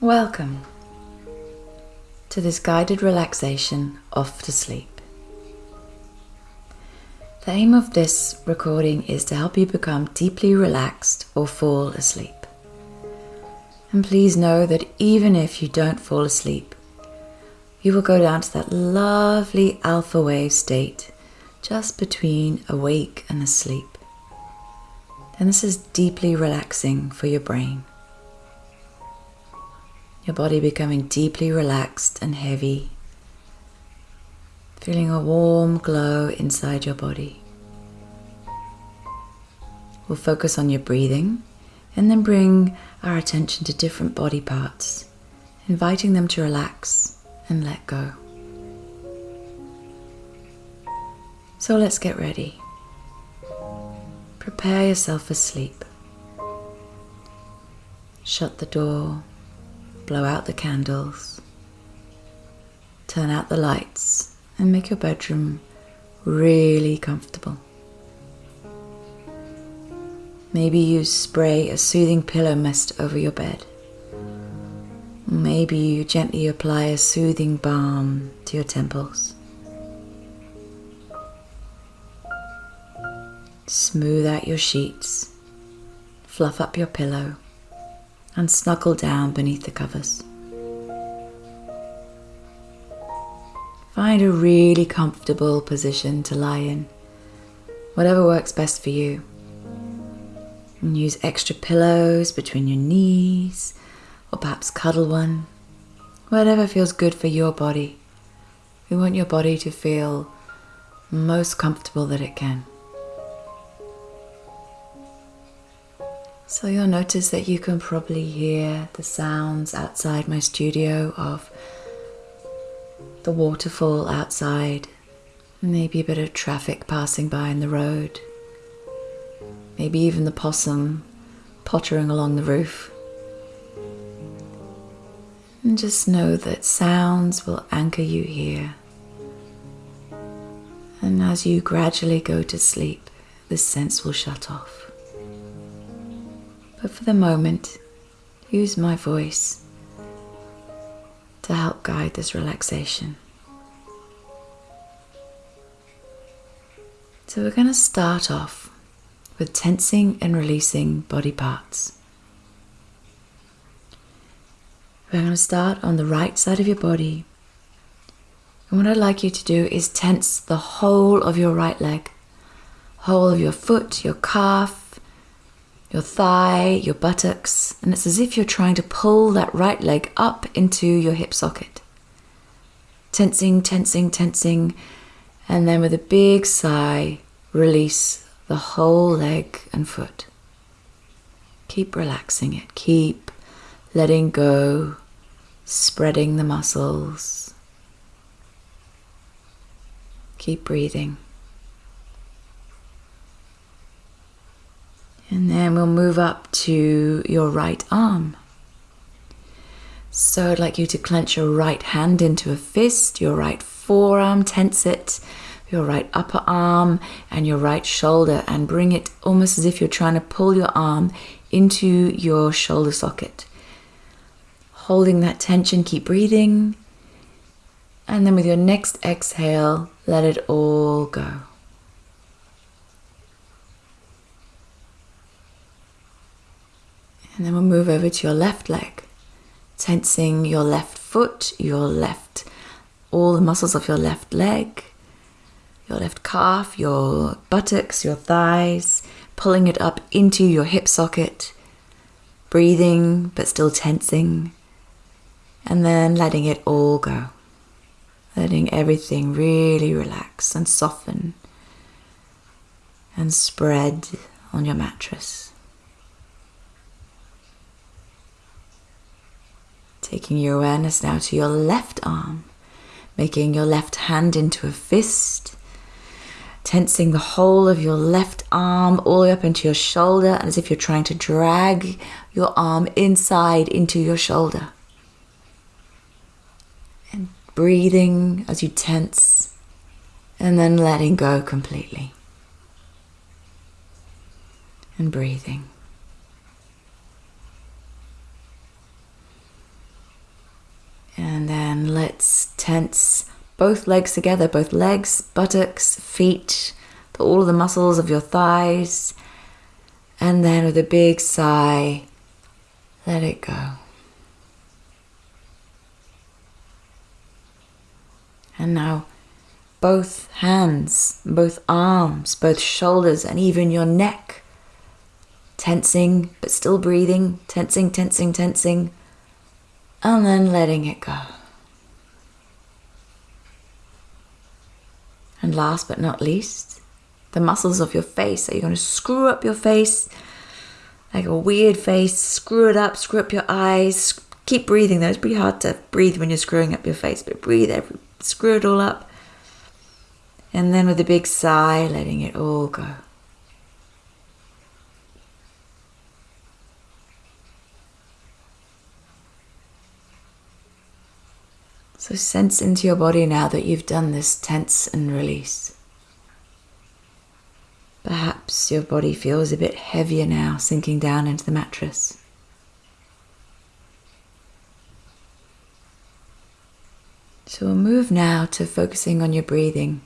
Welcome to this guided relaxation off to sleep. The aim of this recording is to help you become deeply relaxed or fall asleep. And please know that even if you don't fall asleep, you will go down to that lovely alpha wave state just between awake and asleep. And this is deeply relaxing for your brain your body becoming deeply relaxed and heavy, feeling a warm glow inside your body. We'll focus on your breathing and then bring our attention to different body parts, inviting them to relax and let go. So let's get ready. Prepare yourself for sleep. Shut the door blow out the candles, turn out the lights, and make your bedroom really comfortable. Maybe you spray a soothing pillow mist over your bed. Maybe you gently apply a soothing balm to your temples. Smooth out your sheets, fluff up your pillow and snuggle down beneath the covers. Find a really comfortable position to lie in, whatever works best for you. And use extra pillows between your knees, or perhaps cuddle one, whatever feels good for your body. We want your body to feel most comfortable that it can. So you'll notice that you can probably hear the sounds outside my studio of the waterfall outside, maybe a bit of traffic passing by in the road, maybe even the possum pottering along the roof. And just know that sounds will anchor you here. And as you gradually go to sleep, this sense will shut off. But for the moment, use my voice to help guide this relaxation. So, we're going to start off with tensing and releasing body parts. We're going to start on the right side of your body. And what I'd like you to do is tense the whole of your right leg, whole of your foot, your calf, your thigh, your buttocks, and it's as if you're trying to pull that right leg up into your hip socket. Tensing, tensing, tensing, and then with a big sigh, release the whole leg and foot. Keep relaxing it, keep letting go, spreading the muscles. Keep breathing. And then we'll move up to your right arm. So I'd like you to clench your right hand into a fist, your right forearm, tense it, your right upper arm, and your right shoulder, and bring it almost as if you're trying to pull your arm into your shoulder socket. Holding that tension, keep breathing. And then with your next exhale, let it all go. And then we'll move over to your left leg, tensing your left foot, your left, all the muscles of your left leg, your left calf, your buttocks, your thighs, pulling it up into your hip socket, breathing but still tensing, and then letting it all go. Letting everything really relax and soften and spread on your mattress. Taking your awareness now to your left arm, making your left hand into a fist, tensing the whole of your left arm all the way up into your shoulder, as if you're trying to drag your arm inside into your shoulder. And breathing as you tense, and then letting go completely. And breathing. Let's tense both legs together, both legs, buttocks, feet, all of the muscles of your thighs. And then with a big sigh, let it go. And now, both hands, both arms, both shoulders, and even your neck. Tensing, but still breathing, tensing, tensing, tensing, and then letting it go. And last but not least, the muscles of your face. Are you're going to screw up your face like a weird face, screw it up, screw up your eyes. Keep breathing though. It's pretty hard to breathe when you're screwing up your face, but breathe every, screw it all up. And then with a big sigh, letting it all go. So sense into your body now that you've done this tense and release. Perhaps your body feels a bit heavier now, sinking down into the mattress. So we'll move now to focusing on your breathing.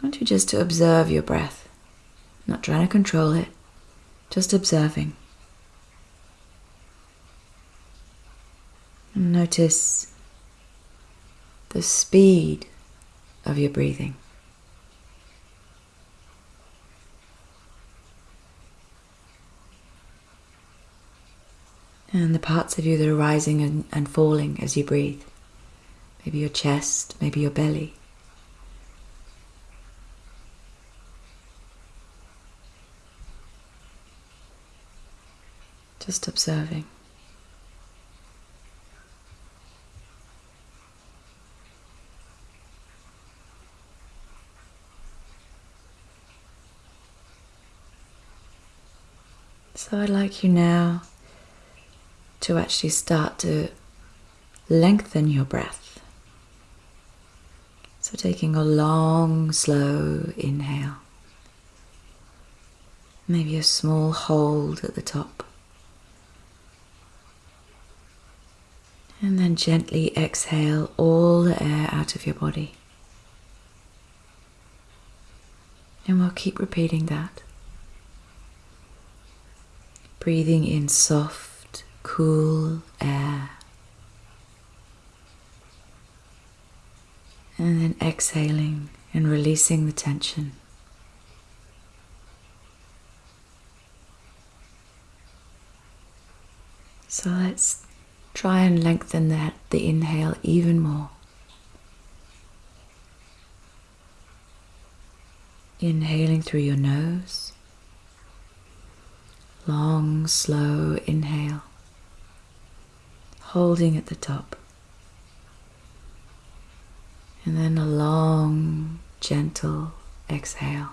I want you just to observe your breath, not trying to control it, just observing. And notice the speed of your breathing. And the parts of you that are rising and, and falling as you breathe. Maybe your chest, maybe your belly. Just observing. So I'd like you now to actually start to lengthen your breath. So, taking a long, slow inhale, maybe a small hold at the top, and then gently exhale all the air out of your body. And we'll keep repeating that. Breathing in soft cool air. And then exhaling and releasing the tension. So let's try and lengthen that the inhale even more. Inhaling through your nose. Long, slow inhale holding at the top. And then a long, gentle exhale.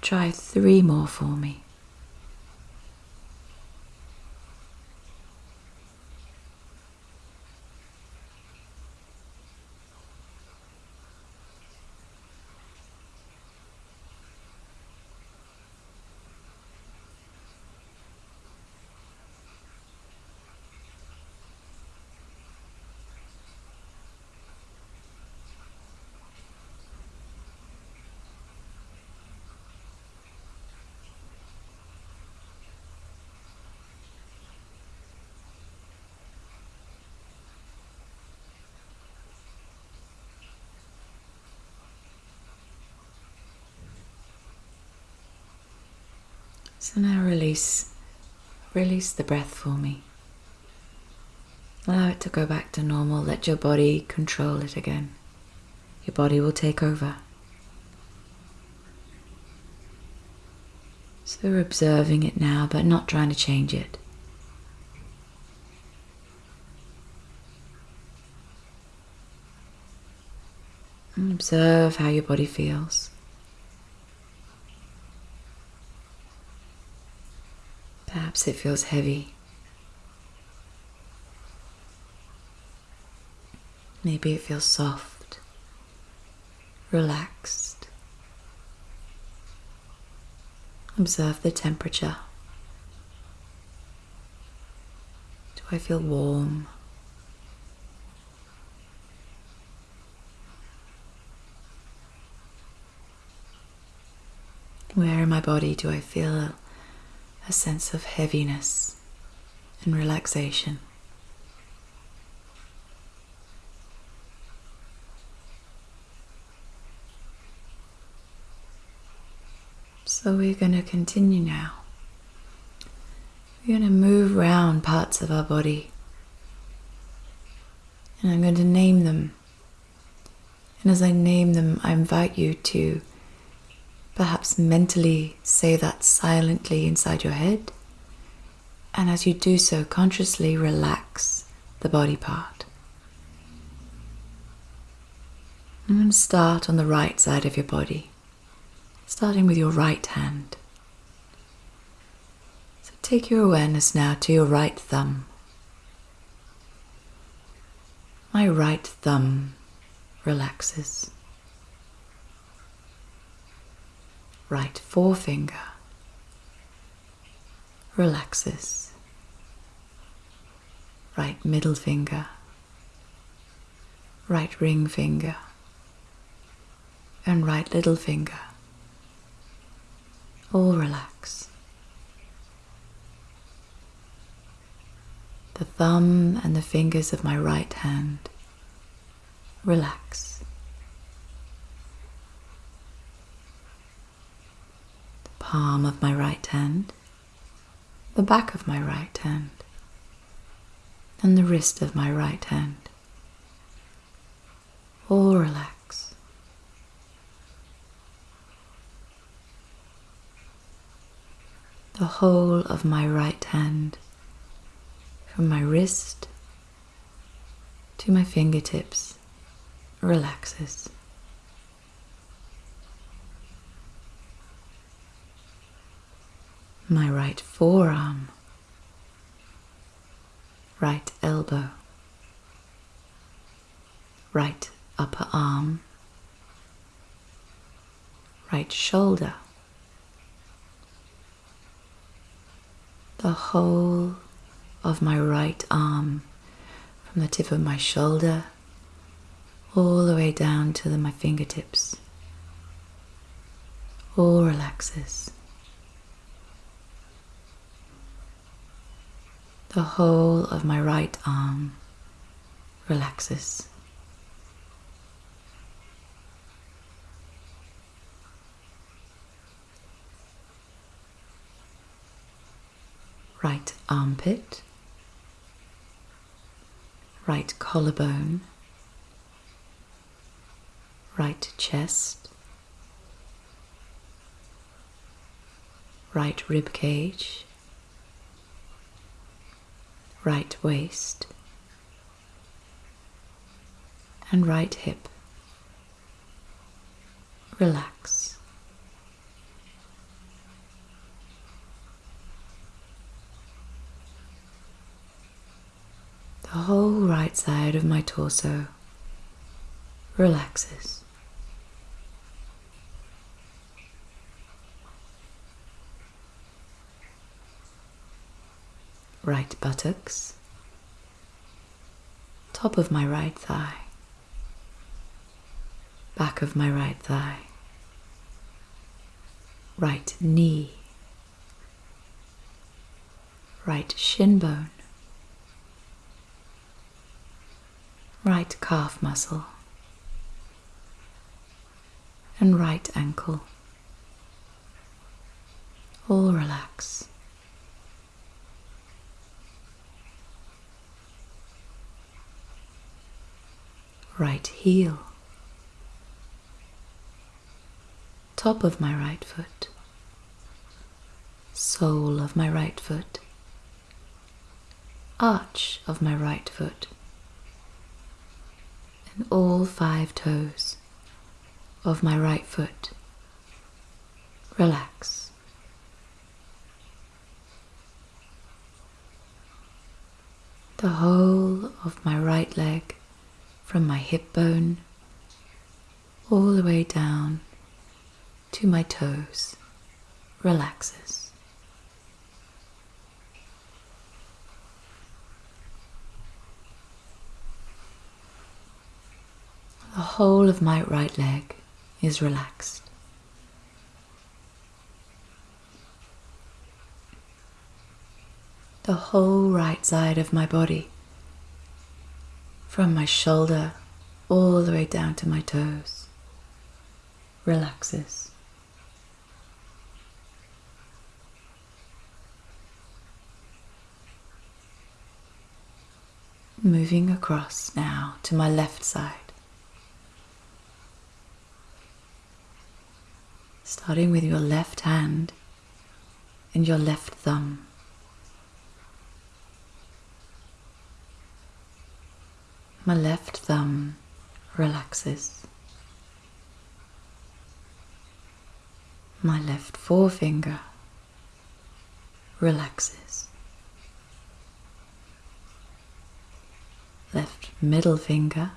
Try three more for me. So now release, release the breath for me. Allow it to go back to normal. Let your body control it again. Your body will take over. So we're observing it now, but not trying to change it. Observe how your body feels. Perhaps it feels heavy. Maybe it feels soft, relaxed. Observe the temperature. Do I feel warm? Where in my body do I feel a sense of heaviness and relaxation? So we're going to continue now. We're going to move around parts of our body. And I'm going to name them. And as I name them, I invite you to perhaps mentally say that silently inside your head. And as you do so, consciously relax the body part. I'm going to start on the right side of your body starting with your right hand. So take your awareness now to your right thumb. My right thumb relaxes. Right forefinger relaxes. Right middle finger, right ring finger, and right little finger all relax. The thumb and the fingers of my right hand relax. The palm of my right hand, the back of my right hand, and the wrist of my right hand all relax. the whole of my right hand, from my wrist to my fingertips, relaxes. My right forearm, right elbow, right upper arm, right shoulder the whole of my right arm from the tip of my shoulder all the way down to the, my fingertips. All relaxes. The whole of my right arm relaxes. right armpit, right collarbone, right chest, right rib cage, right waist, and right hip. Relax. the whole right side of my torso relaxes. Right buttocks, top of my right thigh, back of my right thigh, right knee, right shin bone, right calf muscle. And right ankle. All relax. Right heel, top of my right foot, sole of my right foot, arch of my right foot and all five toes of my right foot. Relax. The whole of my right leg from my hip bone all the way down to my toes relaxes. The whole of my right leg is relaxed. The whole right side of my body from my shoulder all the way down to my toes, relaxes. Moving across now to my left side. Starting with your left hand and your left thumb. My left thumb relaxes. My left forefinger relaxes. Left middle finger,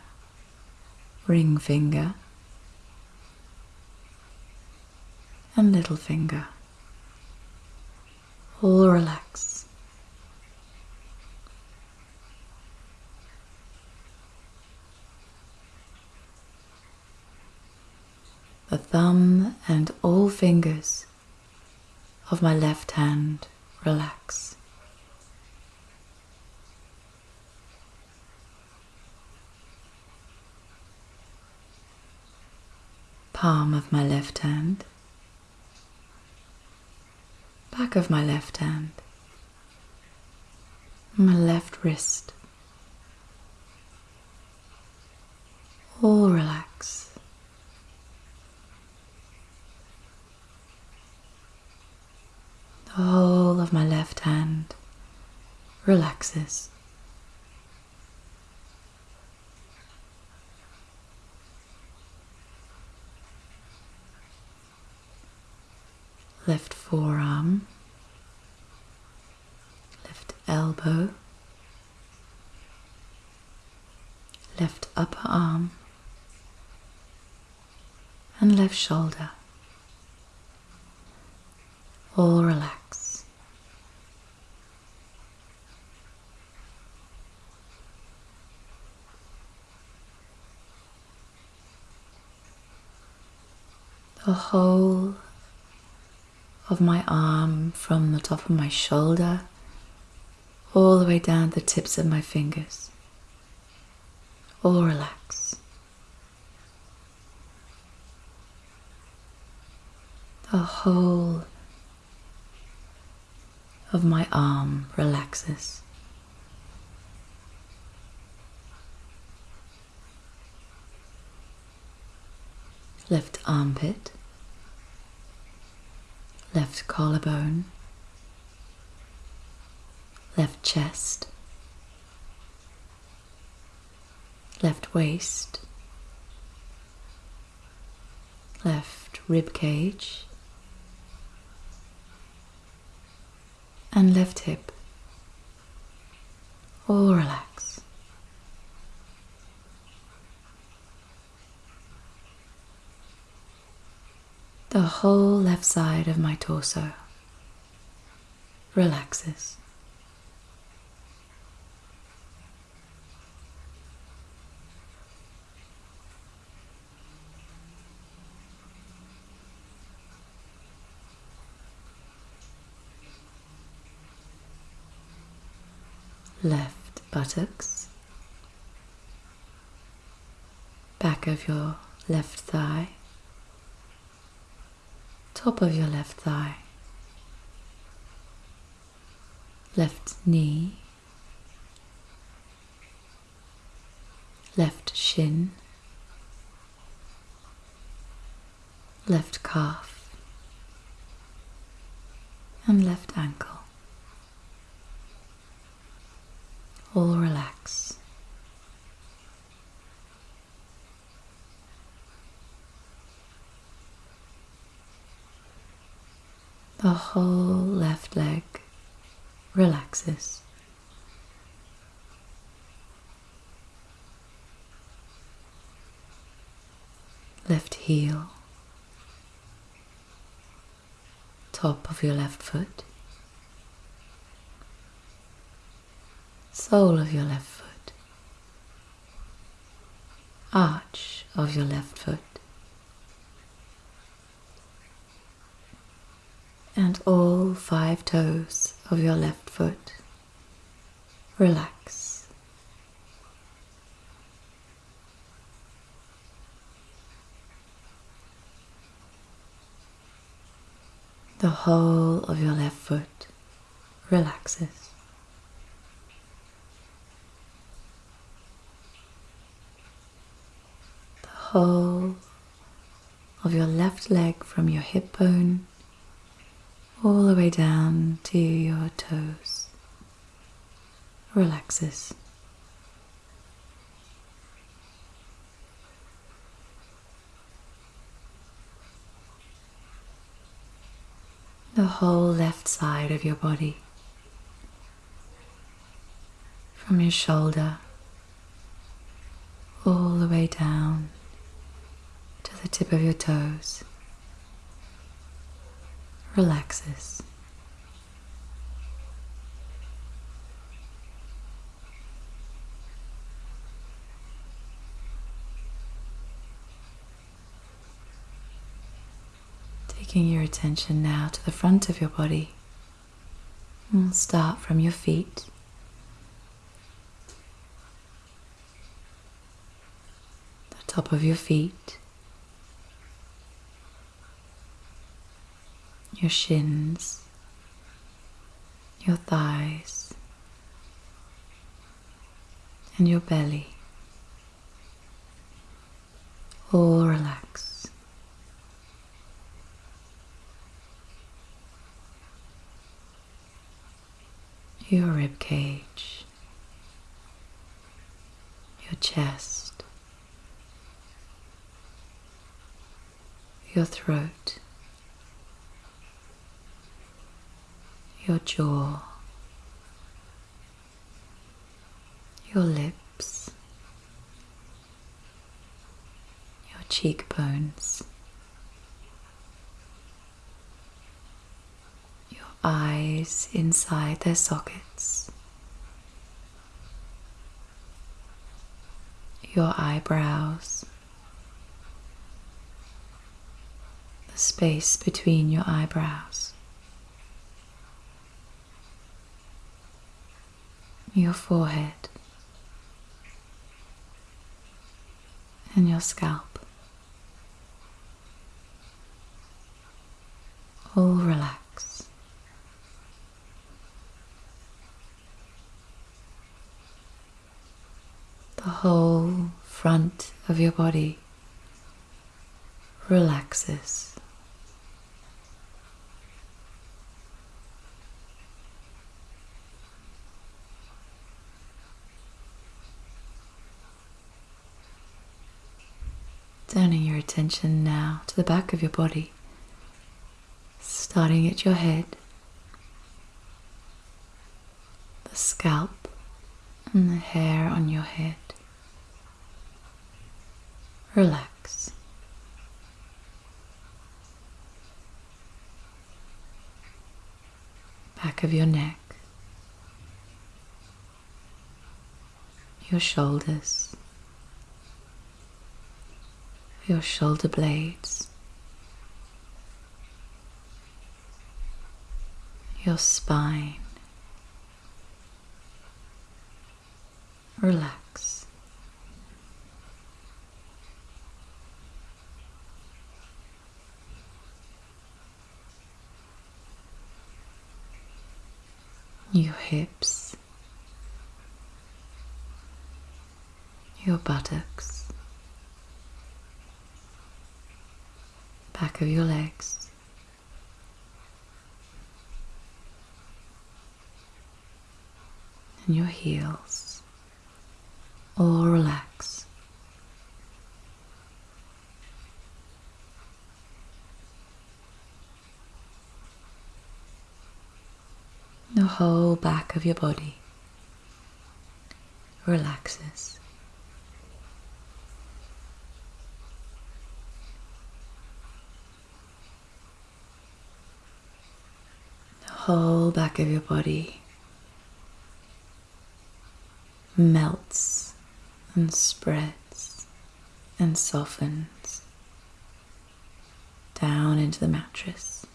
ring finger, and little finger all relax. The thumb and all fingers of my left hand relax. Palm of my left hand, back of my left hand, my left wrist, all relax. The whole of my left hand relaxes. Left forearm, left elbow, left upper arm, and left shoulder all relax. The whole of my arm from the top of my shoulder all the way down to the tips of my fingers. All relax. The whole of my arm relaxes. Left armpit, left collarbone, left chest, left waist, left rib cage, and left hip. All relax. The whole left side of my torso relaxes. left buttocks, back of your left thigh, top of your left thigh, left knee, left shin, left calf, and left ankle. All relax. The whole left leg relaxes. Left heel, top of your left foot. Sole of your left foot, arch of your left foot. And all five toes of your left foot relax. The whole of your left foot relaxes. Whole of your left leg from your hip bone all the way down to your toes. Relaxes. The whole left side of your body, from your shoulder all the way down the tip of your toes, relaxes. Taking your attention now to the front of your body. We'll start from your feet. The top of your feet. Your shins. Your thighs. And your belly. All relax. your rib cage, your chest, your throat, your jaw, your lips, your cheekbones. Your eyes inside their sockets, your eyebrows, the space between your eyebrows, your forehead, and your scalp. All relax. the whole front of your body relaxes. Turning your attention now to the back of your body, starting at your head, the scalp, and the hair on your head relax. Back of your neck, your shoulders, your shoulder blades, your spine. Relax. your hips, your buttocks, of your legs. And your heels all relax. The whole back of your body relaxes. The whole back of your body melts and spreads and softens down into the mattress.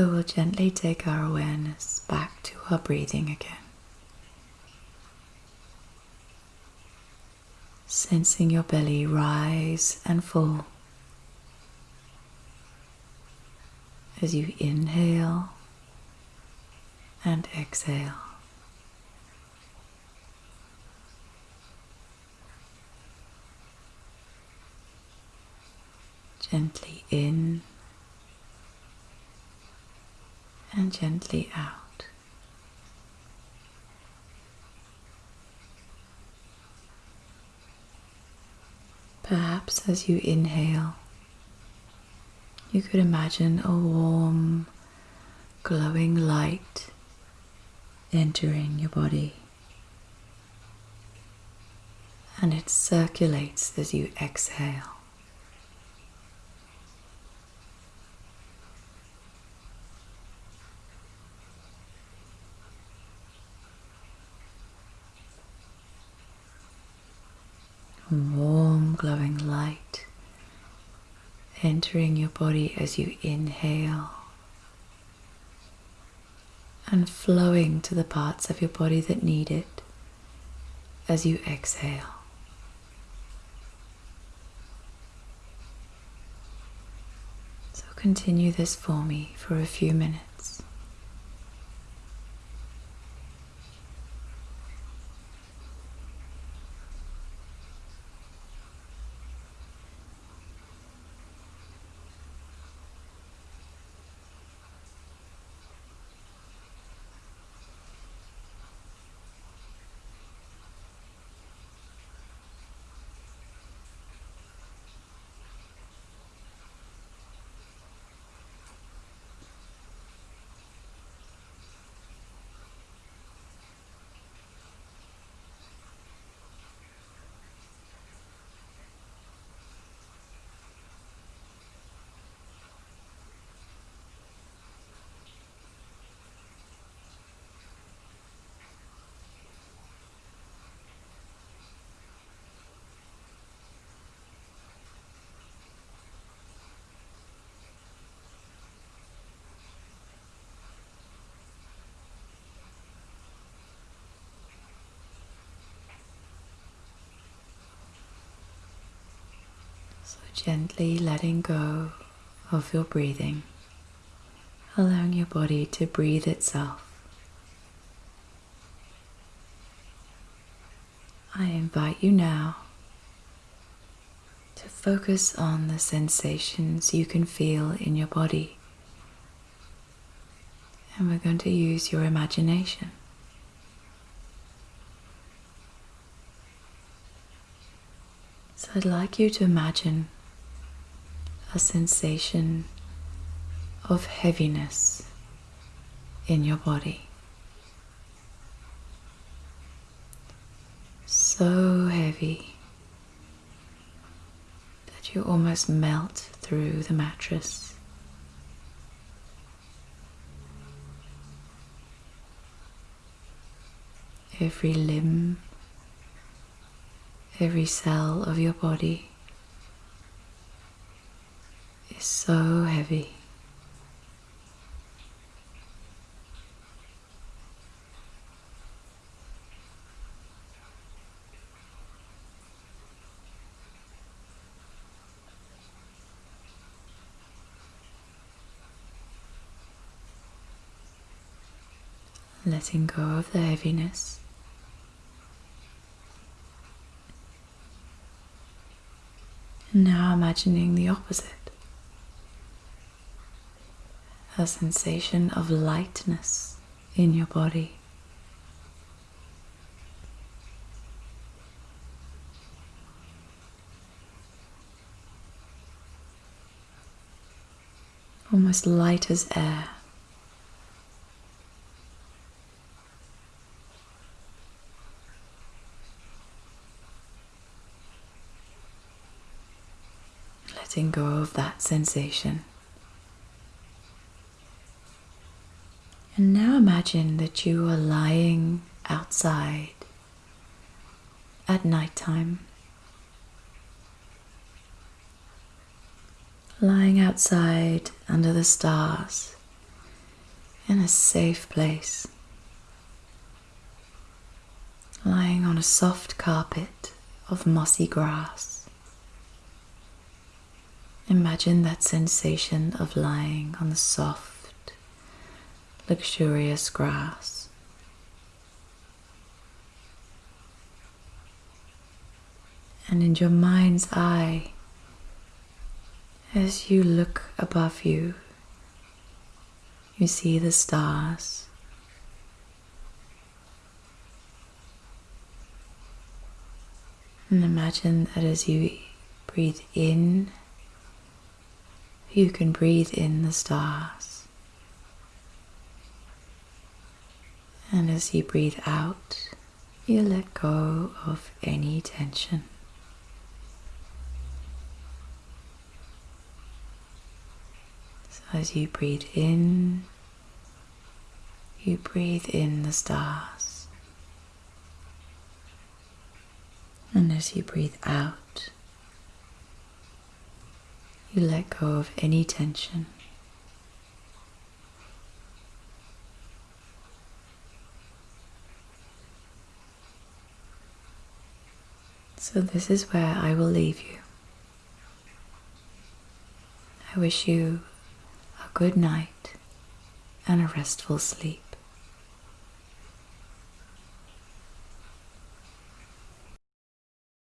So we'll gently take our awareness back to our breathing again. Sensing your belly rise and fall as you inhale and exhale. Gently in and gently out. Perhaps as you inhale, you could imagine a warm, glowing light entering your body. And it circulates as you exhale. warm, glowing light entering your body as you inhale and flowing to the parts of your body that need it as you exhale. So continue this for me for a few minutes. So gently letting go of your breathing, allowing your body to breathe itself. I invite you now to focus on the sensations you can feel in your body. And we're going to use your imagination. I'd like you to imagine a sensation of heaviness in your body. So heavy that you almost melt through the mattress. Every limb Every cell of your body is so heavy. letting go of the heaviness. Now imagining the opposite a sensation of lightness in your body. Almost light as air. Letting go of that sensation. And now imagine that you are lying outside at night time. Lying outside under the stars in a safe place. Lying on a soft carpet of mossy grass. Imagine that sensation of lying on the soft, luxurious grass. And in your mind's eye, as you look above you, you see the stars. And imagine that as you breathe in, you can breathe in the stars. And as you breathe out, you let go of any tension. So as you breathe in, you breathe in the stars. And as you breathe out, you let go of any tension. So, this is where I will leave you. I wish you a good night and a restful sleep.